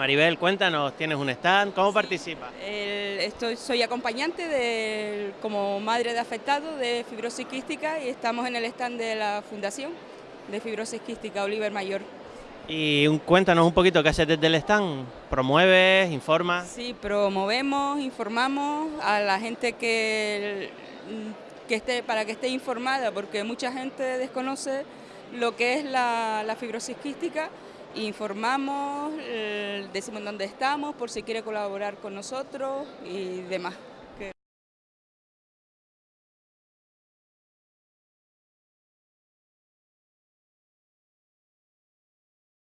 Maribel, cuéntanos, ¿tienes un stand? ¿Cómo participas? estoy, soy acompañante de, como madre de afectado de fibrosis quística y estamos en el stand de la Fundación de Fibrosis Quística Oliver Mayor. Y cuéntanos un poquito qué haces desde el stand, ¿promueves, informas? Sí, promovemos, informamos a la gente que, que esté, para que esté informada, porque mucha gente desconoce lo que es la, la fibrosis quística informamos, decimos dónde estamos, por si quiere colaborar con nosotros y demás.